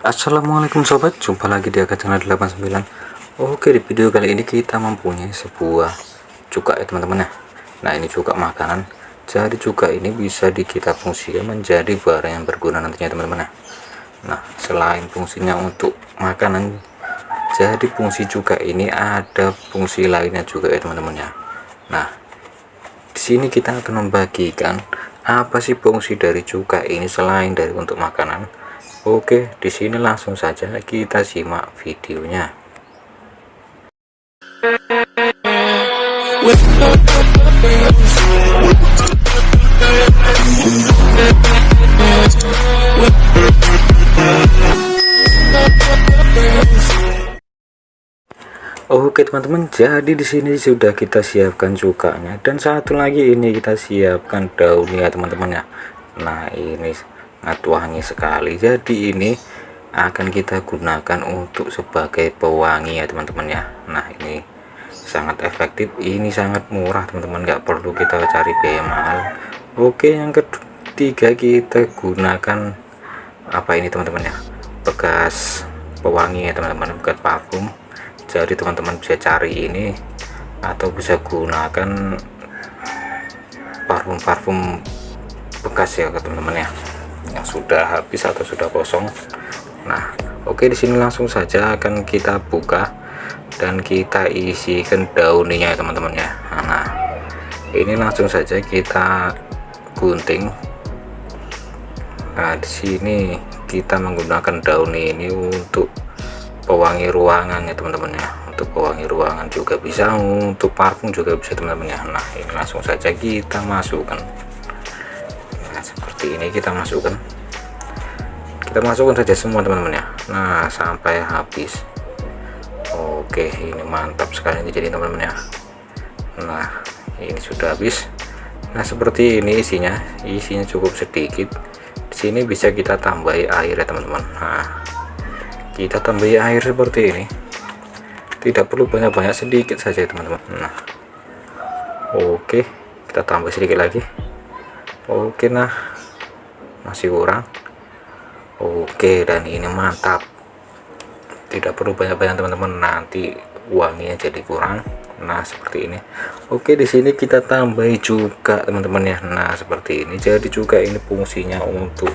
Assalamualaikum sobat. Jumpa lagi di Aga channel 89 Oke di video kali ini kita mempunyai sebuah cuka ya teman-teman ya. Nah ini cuka makanan. Jadi cuka ini bisa di kita fungsikan menjadi barang yang berguna nantinya teman-teman ya. Nah selain fungsinya untuk makanan jadi fungsi cuka ini ada fungsi lainnya juga ya teman-teman ya. Nah di sini kita akan membagikan apa sih fungsi dari cuka ini selain dari untuk makanan Oke, di sini langsung saja kita simak videonya. Oke teman-teman, jadi di sini sudah kita siapkan cukanya dan satu lagi ini kita siapkan daunnya teman-teman ya. Nah, ini sangat wangi sekali. Jadi ini akan kita gunakan untuk sebagai pewangi ya teman-teman ya. Nah ini sangat efektif. Ini sangat murah teman-teman. Nggak perlu kita cari biaya mahal. Oke yang ketiga kita gunakan apa ini teman-teman ya? Bekas pewangi ya teman-teman. Bekas parfum. Jadi teman-teman bisa cari ini atau bisa gunakan parfum-parfum bekas ya teman-teman ya yang sudah habis atau sudah kosong. Nah oke di sini langsung saja akan kita buka dan kita isikan daunnya teman-teman ya. Nah ini langsung saja kita gunting. Nah di sini kita menggunakan daun ini untuk pewangi ruangan ya teman-teman ya. Untuk pewangi ruangan juga bisa untuk parfum juga bisa teman-teman ya. Nah ini langsung saja kita masukkan seperti ini kita masukkan. Kita masukkan saja semua teman-teman ya. Nah sampai habis. Oke ini mantap sekali jadi teman-teman ya. Nah ini sudah habis. Nah seperti ini isinya. Isinya cukup sedikit. Di sini bisa kita tambahi air ya teman-teman. Nah kita tambahi air seperti ini. Tidak perlu banyak-banyak sedikit saja teman-teman. Nah oke. Kita tambah sedikit lagi. Oke nah masih kurang. Oke dan ini mantap. Tidak perlu banyak-banyak teman-teman. Nanti uangnya jadi kurang. Nah seperti ini. Oke di sini kita tambahi juga teman-teman ya. Nah seperti ini. Jadi juga ini fungsinya untuk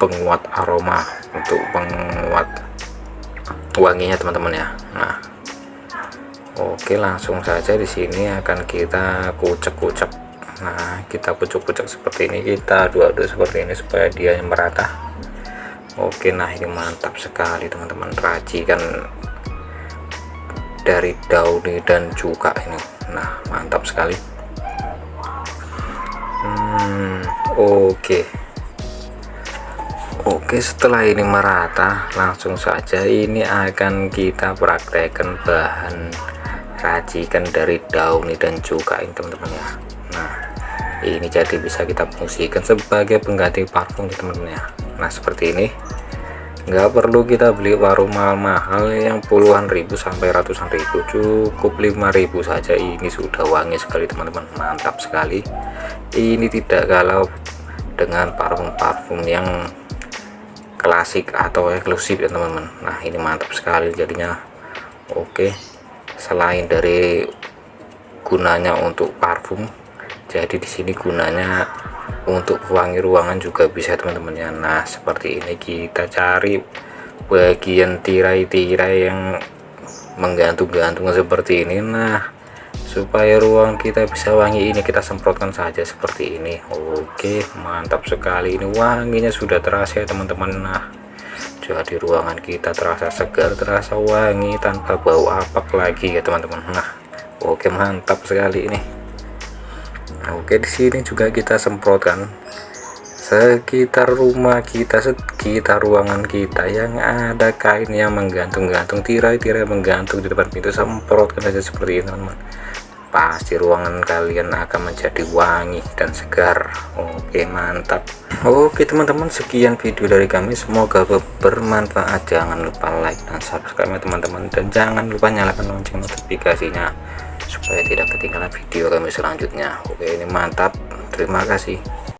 penguat aroma untuk penguat wanginya teman-teman ya. Nah oke langsung saja di sini akan kita kucek-kucek nah kita pucuk-pucuk seperti ini kita aduk-aduk seperti ini supaya dia merata. Oke nah ini mantap sekali teman-teman. Racikan dari dauni dan juga ini. Nah mantap sekali. Hmm, oke. Oke setelah ini merata langsung saja ini akan kita praktekkan bahan racikan dari dauni dan juga ini teman-teman ya ini jadi bisa kita fungsikan sebagai pengganti parfum di teman-teman ya. Nah seperti ini. Nggak perlu kita beli warung mahal-mahal yang puluhan ribu sampai ratusan ribu. Cukup 5000 saja. Ini sudah wangi sekali teman-teman. Mantap sekali. Ini tidak kalau dengan parfum-parfum yang klasik atau eksklusif ya teman-teman. Nah ini mantap sekali jadinya. Oke. Selain dari gunanya untuk parfum jadi di sini gunanya untuk pewangi ruangan juga bisa teman-teman. Ya nah seperti ini kita cari bagian tirai-tirai yang menggantung-gantung seperti ini. Nah supaya ruang kita bisa wangi ini kita semprotkan saja seperti ini. Oke mantap sekali. Ini wanginya sudah terasa ya teman-teman. Nah jadi ruangan kita terasa segar terasa wangi tanpa bau apak lagi ya teman-teman. Nah oke mantap sekali ini oke di sini juga kita semprotkan sekitar rumah kita sekitar ruangan kita yang ada kain yang menggantung-gantung tirai-tirai menggantung di depan pintu semprotkan saja seperti ini teman-teman. Pasti ruangan kalian akan menjadi wangi dan segar. Oke mantap. Oke teman-teman sekian video dari kami. Semoga bermanfaat. Jangan lupa like dan subscribe teman-teman. Dan jangan lupa nyalakan lonceng notifikasinya supaya tidak ketinggalan video kami selanjutnya. Oke ini mantap. Terima kasih